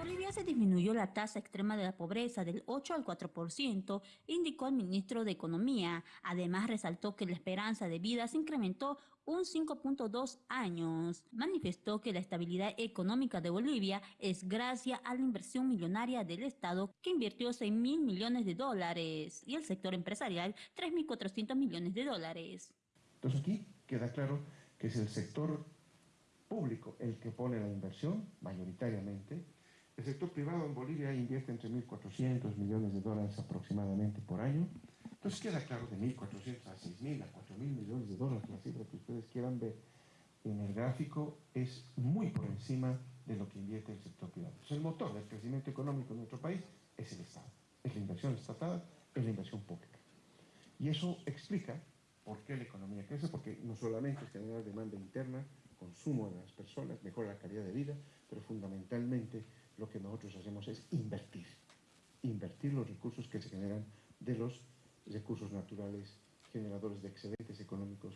Bolivia se disminuyó la tasa extrema de la pobreza del 8 al 4%, indicó el ministro de Economía. Además, resaltó que la esperanza de vida se incrementó un 5.2 años. Manifestó que la estabilidad económica de Bolivia es gracias a la inversión millonaria del Estado, que invirtió 6 mil millones de dólares, y el sector empresarial 3.400 millones de dólares. Entonces aquí queda claro que es el sector público el que pone la inversión, mayoritariamente, el sector privado en Bolivia invierte entre 1.400 millones de dólares aproximadamente por año. Entonces queda claro de 1.400 a 6.000 a 4.000 millones de dólares, la cifra que ustedes quieran ver en el gráfico es muy por encima de lo que invierte el sector privado. Entonces, el motor del crecimiento económico en nuestro país es el Estado, es la inversión estatal, es la inversión pública. Y eso explica por qué la economía crece, porque no solamente es generar demanda interna, consumo de las personas, mejora la calidad de vida, pero fundamentalmente lo que nosotros hacemos es invertir. Invertir los recursos que se generan de los recursos naturales generadores de excedentes económicos